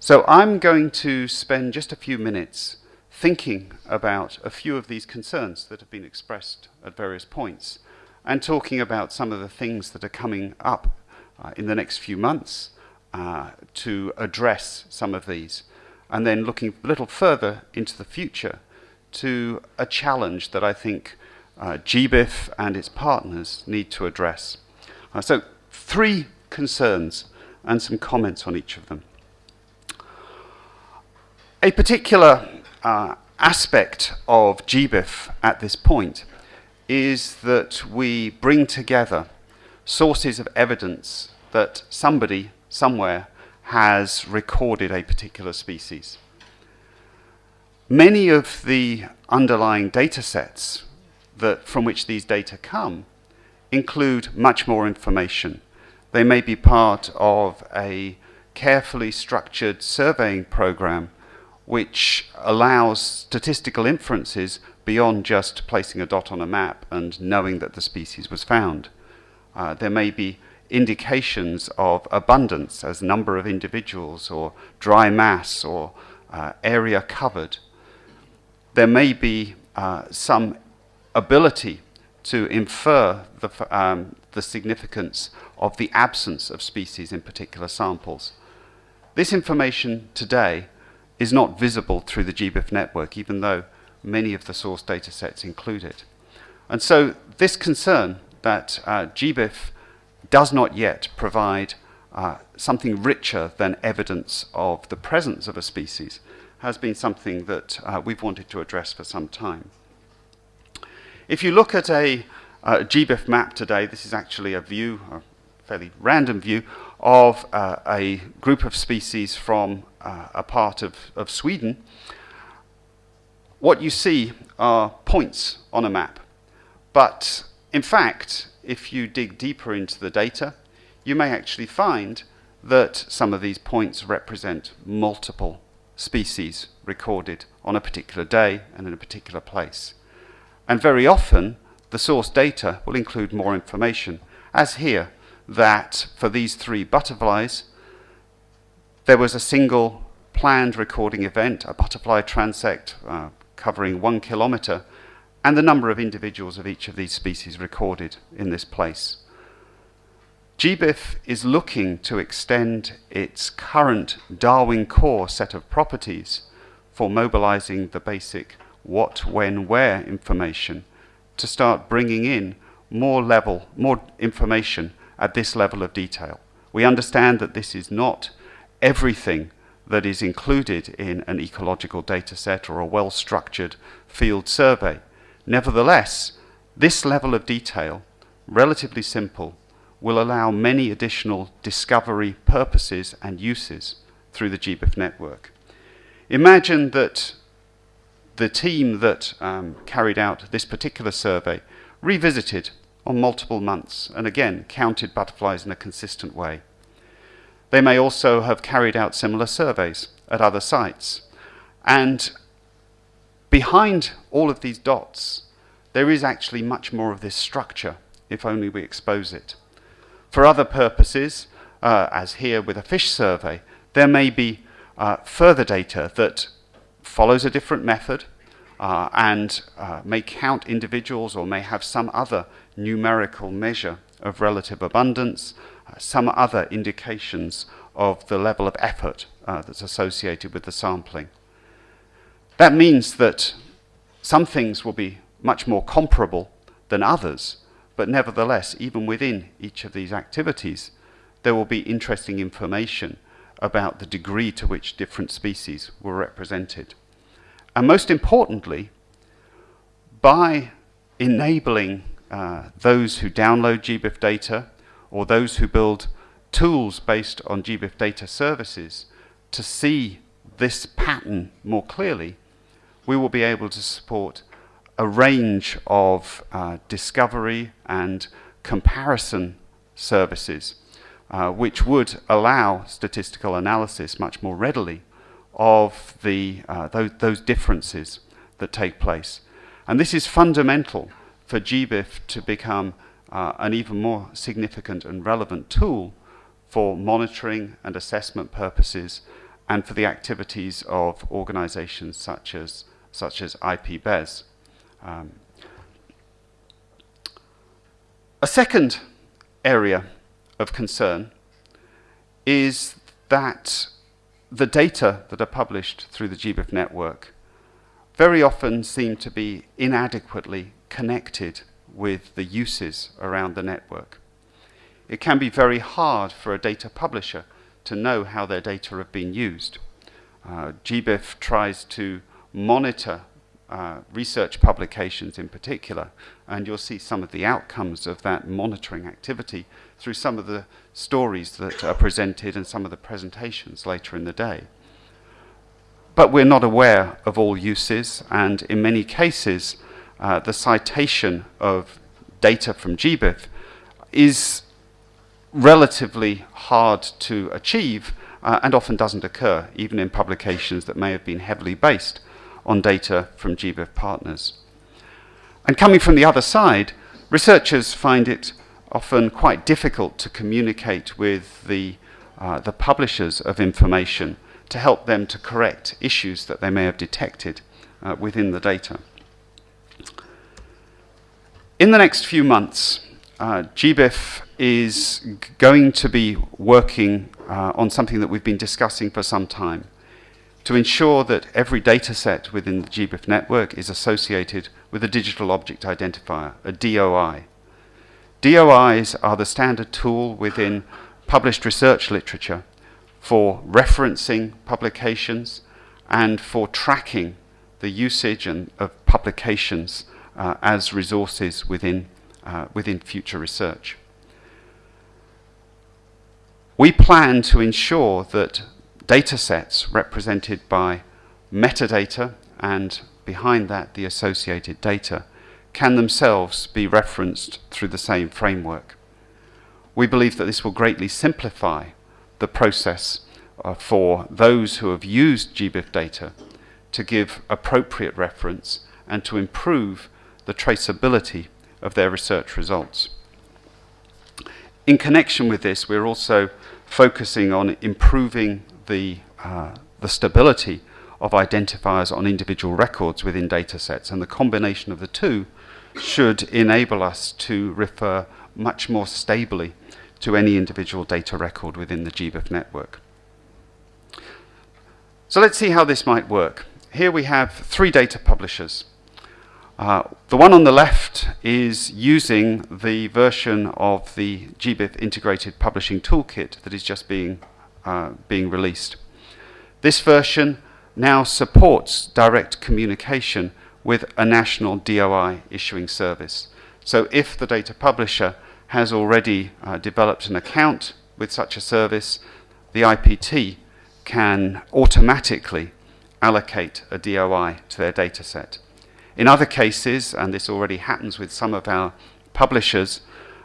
So I'm going to spend just a few minutes thinking about a few of these concerns that have been expressed at various points and talking about some of the things that are coming up uh, in the next few months uh, to address some of these. And then looking a little further into the future to a challenge that I think uh, GBIF and its partners need to address. Uh, so three concerns and some comments on each of them. A particular uh, aspect of GBIF at this point is that we bring together sources of evidence that somebody somewhere has recorded a particular species. Many of the underlying data sets that, from which these data come include much more information. They may be part of a carefully structured surveying program which allows statistical inferences beyond just placing a dot on a map and knowing that the species was found. Uh, there may be indications of abundance as number of individuals or dry mass or uh, area covered. There may be uh, some ability to infer the, um, the significance of the absence of species in particular samples. This information today is not visible through the GBIF network, even though many of the source data sets include it. And so this concern that uh, GBIF does not yet provide uh, something richer than evidence of the presence of a species has been something that uh, we've wanted to address for some time. If you look at a, a GBIF map today, this is actually a view, a fairly random view, of uh, a group of species from uh, a part of, of Sweden, what you see are points on a map. But in fact, if you dig deeper into the data, you may actually find that some of these points represent multiple species recorded on a particular day and in a particular place. And very often, the source data will include more information, as here, that for these three butterflies, there was a single planned recording event, a butterfly transect uh, covering one kilometer, and the number of individuals of each of these species recorded in this place. GBIF is looking to extend its current Darwin core set of properties for mobilizing the basic what, when, where information to start bringing in more level, more information at this level of detail. We understand that this is not everything that is included in an ecological data set or a well-structured field survey. Nevertheless, this level of detail, relatively simple, will allow many additional discovery purposes and uses through the GBIF network. Imagine that the team that um, carried out this particular survey revisited on multiple months and again counted butterflies in a consistent way. They may also have carried out similar surveys at other sites. And behind all of these dots, there is actually much more of this structure, if only we expose it. For other purposes, uh, as here with a fish survey, there may be uh, further data that follows a different method uh, and uh, may count individuals or may have some other numerical measure of relative abundance, some other indications of the level of effort uh, that's associated with the sampling. That means that some things will be much more comparable than others, but nevertheless, even within each of these activities, there will be interesting information about the degree to which different species were represented. And most importantly, by enabling uh, those who download GBIF data or those who build tools based on GBIF data services to see this pattern more clearly, we will be able to support a range of uh, discovery and comparison services uh, which would allow statistical analysis much more readily of the, uh, those, those differences that take place. And this is fundamental for GBIF to become uh, an even more significant and relevant tool for monitoring and assessment purposes and for the activities of organizations such as, such as IPBES. Um, a second area of concern is that the data that are published through the GBIF network very often seem to be inadequately connected with the uses around the network. It can be very hard for a data publisher to know how their data have been used. Uh, GBIF tries to monitor uh, research publications in particular, and you'll see some of the outcomes of that monitoring activity through some of the stories that are presented and some of the presentations later in the day. But we're not aware of all uses, and in many cases, uh, the citation of data from GBIF is relatively hard to achieve uh, and often doesn't occur, even in publications that may have been heavily based on data from GBIF partners. And coming from the other side, researchers find it often quite difficult to communicate with the, uh, the publishers of information to help them to correct issues that they may have detected uh, within the data. In the next few months, uh, GBIF is going to be working uh, on something that we've been discussing for some time to ensure that every data set within the GBIF network is associated with a digital object identifier, a DOI. DOIs are the standard tool within published research literature for referencing publications and for tracking the usage and, of publications uh, as resources within, uh, within future research. We plan to ensure that data sets represented by metadata and behind that the associated data can themselves be referenced through the same framework. We believe that this will greatly simplify the process uh, for those who have used GBIF data to give appropriate reference and to improve the traceability of their research results. In connection with this, we're also focusing on improving the, uh, the stability of identifiers on individual records within datasets, and the combination of the two should enable us to refer much more stably to any individual data record within the GBIF network. So let's see how this might work. Here we have three data publishers. Uh, the one on the left is using the version of the GBIF integrated publishing toolkit that is just being uh, being released. This version now supports direct communication with a national DOI issuing service. So if the data publisher has already uh, developed an account with such a service, the IPT can automatically allocate a DOI to their dataset. In other cases, and this already happens with some of our publishers,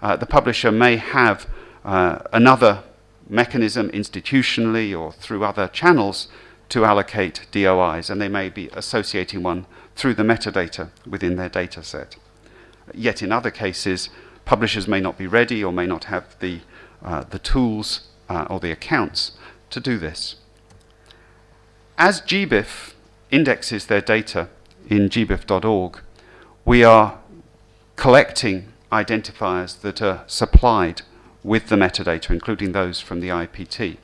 uh, the publisher may have uh, another mechanism institutionally or through other channels to allocate DOIs, and they may be associating one through the metadata within their data set. Yet in other cases, publishers may not be ready or may not have the, uh, the tools uh, or the accounts to do this. As GBIF indexes their data in gbif.org, we are collecting identifiers that are supplied with the metadata, including those from the IPT.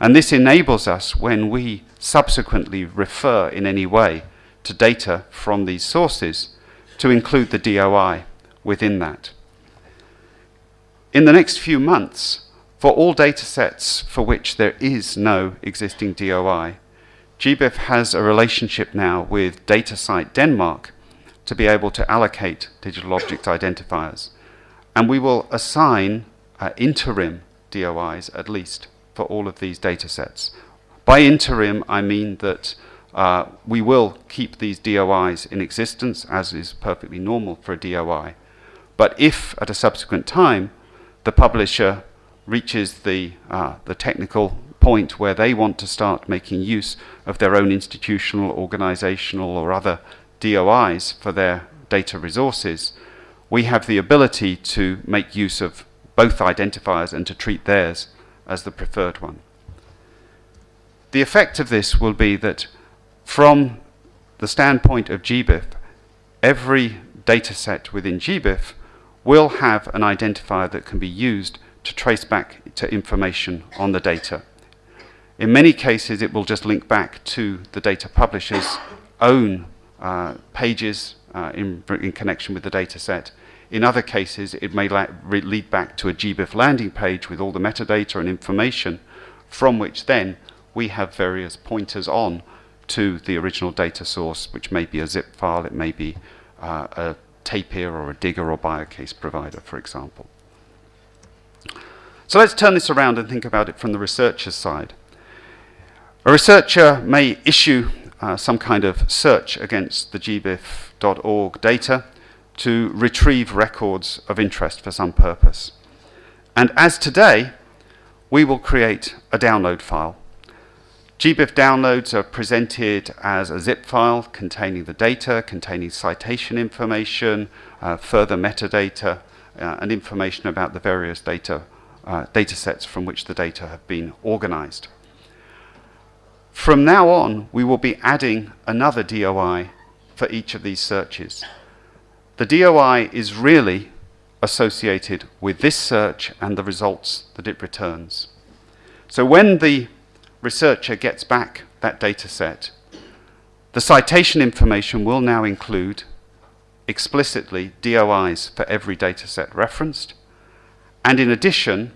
And this enables us, when we subsequently refer in any way to data from these sources, to include the DOI within that. In the next few months, for all data sets for which there is no existing DOI, GBIF has a relationship now with DataCite Denmark to be able to allocate digital object identifiers. And we will assign uh, interim DOIs at least for all of these data sets. By interim, I mean that uh, we will keep these DOIs in existence, as is perfectly normal for a DOI. But if at a subsequent time the publisher reaches the, uh, the technical point where they want to start making use of their own institutional, organizational, or other DOIs for their data resources, we have the ability to make use of both identifiers and to treat theirs as the preferred one. the effect of this will be that from the standpoint of GBIF, every data set within GBIF will have an identifier that can be used to trace back to information on the data. In many cases, it will just link back to the data publisher's own uh, pages uh, in, in, connection with the data set. In other cases, it may lead back to a GBIF landing page with all the metadata and information from which then we have various pointers on to the original data source, which may be a zip file, it may be uh, a Tapir or a DiGIR or Biocase provider, for example. So let's turn this around and think about it from the researcher's side. A researcher may issue uh, some kind of search against the gbif.org data to retrieve records of interest for some purpose. And as today, we will create a download file. GBIF downloads are presented as a zip file containing the data, containing citation information, uh, further metadata, uh, and information about the various data, uh, data sets from which the data have been organized. From now on, we will be adding another DOI for each of these searches. The DOI is really associated with this search and the results that it returns. So when the researcher gets back that data set, the citation information will now include explicitly DOIs for every data set referenced, and in addition,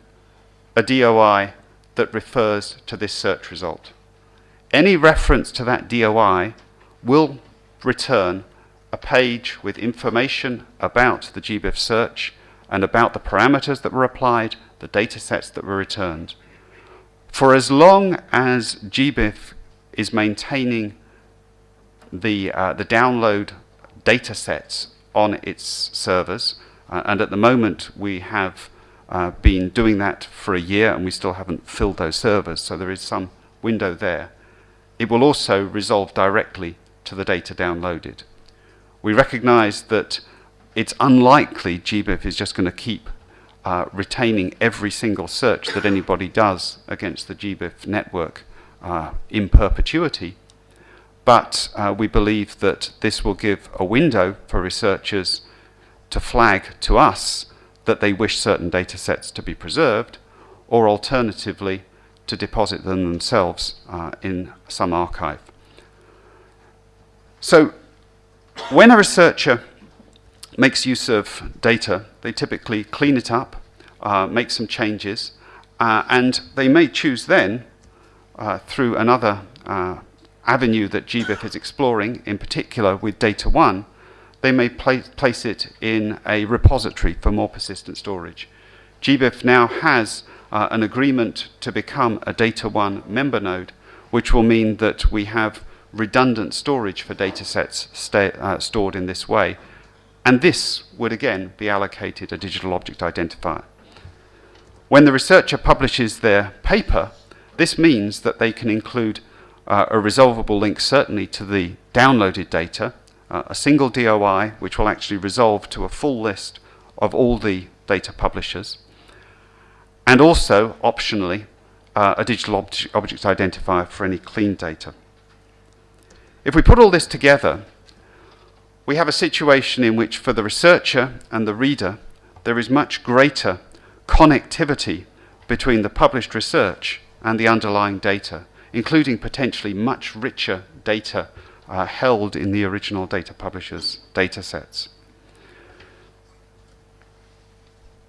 a DOI that refers to this search result any reference to that DOI will return a page with information about the GBIF search and about the parameters that were applied, the data sets that were returned. For as long as GBIF is maintaining the, uh, the download data sets on its servers, uh, and at the moment we have uh, been doing that for a year and we still haven't filled those servers, so there is some window there it will also resolve directly to the data downloaded. We recognize that it's unlikely GBIF is just going to keep uh, retaining every single search that anybody does against the GBIF network uh, in perpetuity, but uh, we believe that this will give a window for researchers to flag to us that they wish certain data sets to be preserved, or alternatively, to deposit them themselves uh, in some archive. So when a researcher makes use of data, they typically clean it up, uh, make some changes, uh, and they may choose then, uh, through another uh, avenue that GBIF is exploring, in particular with DataONE, they may pla place it in a repository for more persistent storage. GBIF now has uh, an agreement to become a DataONE member node, which will mean that we have redundant storage for data sets uh, stored in this way. And this would again be allocated a digital object identifier. When the researcher publishes their paper, this means that they can include uh, a resolvable link certainly to the downloaded data, uh, a single DOI which will actually resolve to a full list of all the data publishers, and also, optionally, uh, a digital ob object identifier for any clean data. If we put all this together, we have a situation in which for the researcher and the reader, there is much greater connectivity between the published research and the underlying data, including potentially much richer data uh, held in the original data publisher's data sets.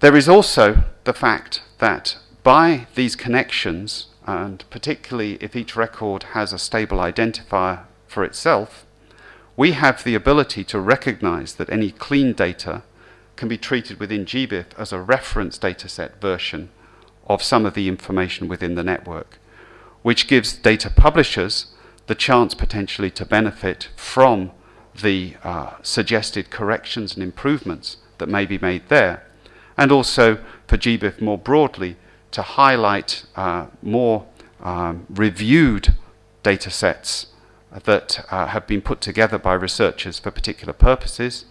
There is also the fact that by these connections, and particularly if each record has a stable identifier for itself, we have the ability to recognize that any clean data can be treated within GBIF as a reference dataset version of some of the information within the network, which gives data publishers the chance potentially to benefit from the uh, suggested corrections and improvements that may be made there, and also for GBIF more broadly to highlight uh, more um, reviewed data sets that uh, have been put together by researchers for particular purposes,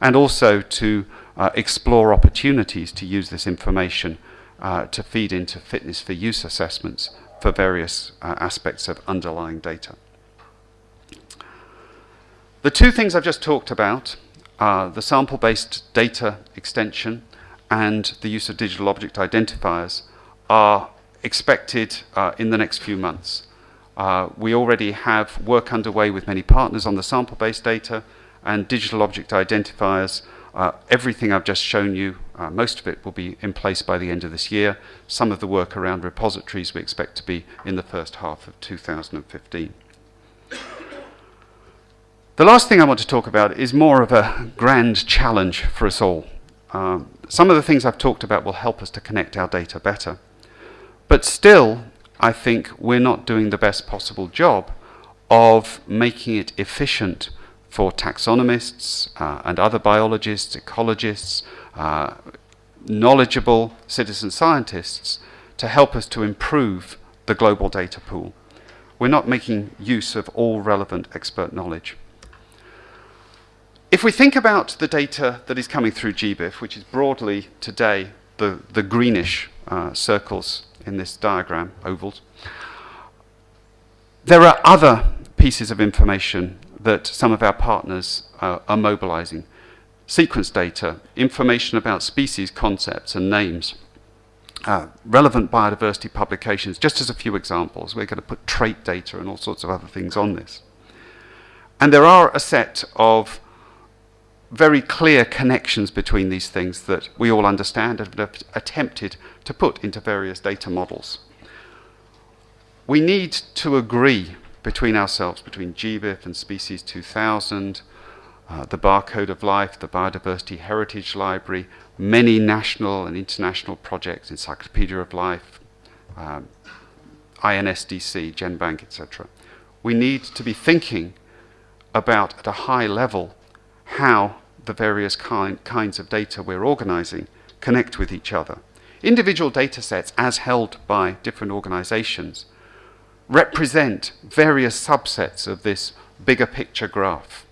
and also to uh, explore opportunities to use this information uh, to feed into fitness for use assessments for various uh, aspects of underlying data. The two things I've just talked about are the sample-based data extension and the use of digital object identifiers are expected uh, in the next few months. Uh, we already have work underway with many partners on the sample-based data and digital object identifiers. Uh, everything I've just shown you, uh, most of it will be in place by the end of this year. Some of the work around repositories we expect to be in the first half of 2015. The last thing I want to talk about is more of a grand challenge for us all. Um, some of the things I've talked about will help us to connect our data better. But still, I think we're not doing the best possible job of making it efficient for taxonomists uh, and other biologists, ecologists, uh, knowledgeable citizen scientists to help us to improve the global data pool. We're not making use of all relevant expert knowledge. If we think about the data that is coming through GBIF, which is broadly today the, the greenish uh, circles in this diagram, ovals. There are other pieces of information that some of our partners uh, are mobilizing. Sequence data, information about species concepts and names, uh, relevant biodiversity publications, just as a few examples. We're going to put trait data and all sorts of other things on this. And there are a set of very clear connections between these things that we all understand and have attempted to put into various data models. We need to agree between ourselves, between GBIF and Species 2000, uh, the Barcode of Life, the Biodiversity Heritage Library, many national and international projects, Encyclopedia of Life, um, INSDC, GenBank, etc. We need to be thinking about, at a high level, how the various kind, kinds of data we're organizing connect with each other. Individual data sets, as held by different organizations, represent various subsets of this bigger picture graph.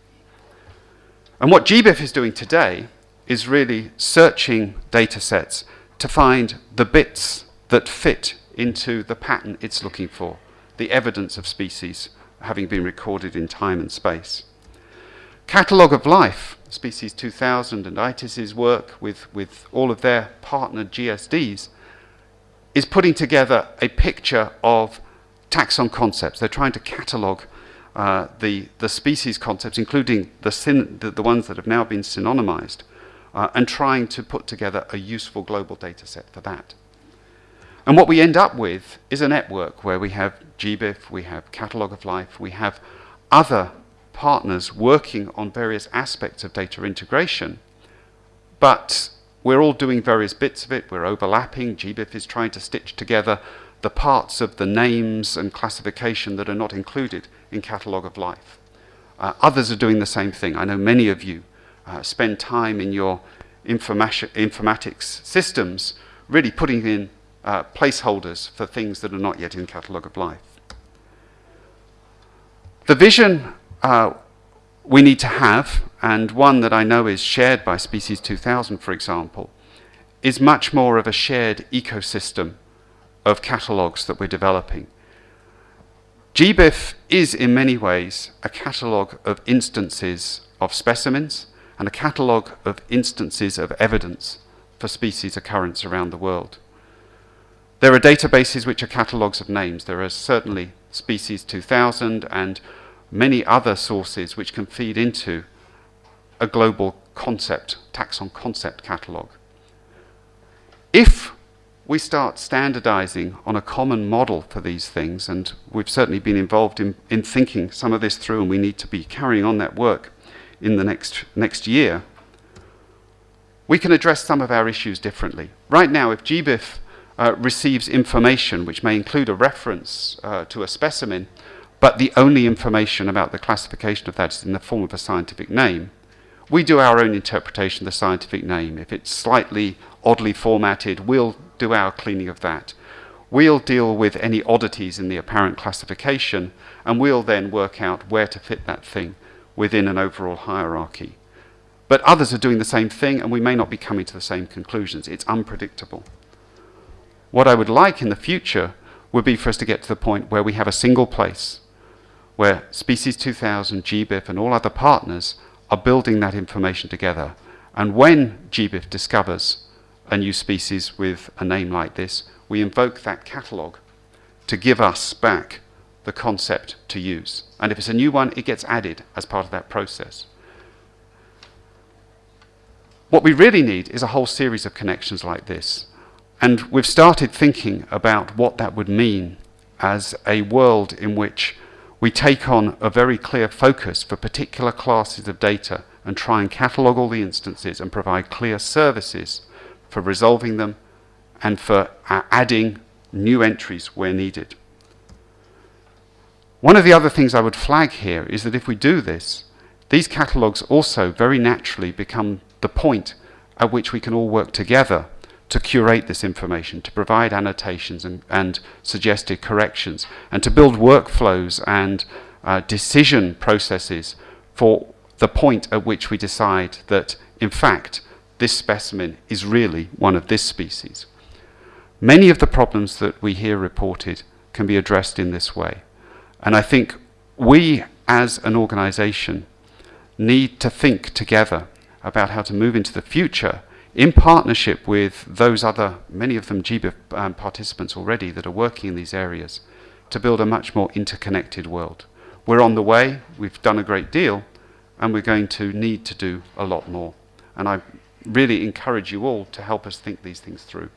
And what GBIF is doing today is really searching data sets to find the bits that fit into the pattern it's looking for, the evidence of species having been recorded in time and space. Catalogue of Life Species 2000 and ITIS's work with, with all of their partner GSDs is putting together a picture of taxon concepts. They're trying to catalogue uh, the, the species concepts, including the, syn the, the, ones that have now been synonymized, uh, and trying to put together a useful global data set for that. And what we end up with is a network where we have GBIF, we have Catalogue of Life, we have other partners working on various aspects of data integration, but we're all doing various bits of it. We're overlapping. GBIF is trying to stitch together the parts of the names and classification that are not included in Catalogue of Life. Uh, others are doing the same thing. I know many of you uh, spend time in your informatics systems really putting in uh, placeholders for things that are not yet in Catalogue of Life. The vision uh, we need to have, and one that I know is shared by Species 2000, for example, is much more of a shared ecosystem of catalogues that we're developing. GBIF is in many ways a catalogue of instances of specimens and a catalogue of instances of evidence for species occurrence around the world. There are databases which are catalogues of names. There are certainly Species 2000 and many other sources which can feed into a global concept, taxon concept catalogue. If we start standardizing on a common model for these things, and we've certainly been involved in, in thinking some of this through, and we need to be carrying on that work in the next, next year, we can address some of our issues differently. Right now, if GBIF uh, receives information which may include a reference uh, to a specimen, but the only information about the classification of that is in the form of a scientific name, we do our own interpretation of the scientific name. If it's slightly oddly formatted, we'll do our cleaning of that. We'll deal with any oddities in the apparent classification, and we'll then work out where to fit that thing within an overall hierarchy. But others are doing the same thing, and we may not be coming to the same conclusions. It's unpredictable. What I would like in the future would be for us to get to the point where we have a single place where Species 2000, GBIF, and all other partners are building that information together. And when GBIF discovers a new species with a name like this, we invoke that catalogue to give us back the concept to use. And if it's a new one, it gets added as part of that process. What we really need is a whole series of connections like this. And we've started thinking about what that would mean as a world in which we take on a very clear focus for particular classes of data and try and catalog all the instances and provide clear services for resolving them and for uh, adding new entries where needed. One of the other things I would flag here is that if we do this, these catalogues also very naturally become the point at which we can all work together to curate this information, to provide annotations and, and suggested corrections, and to build workflows and uh, decision processes for the point at which we decide that, in fact, this specimen is really one of this species. Many of the problems that we hear reported can be addressed in this way. And I think we, as an organization, need to think together about how to move into the future in partnership with those other, many of them GBIF um, participants already that are working in these areas, to build a much more interconnected world. We're on the way, we've done a great deal, and we're going to need to do a lot more. And I really encourage you all to help us think these things through.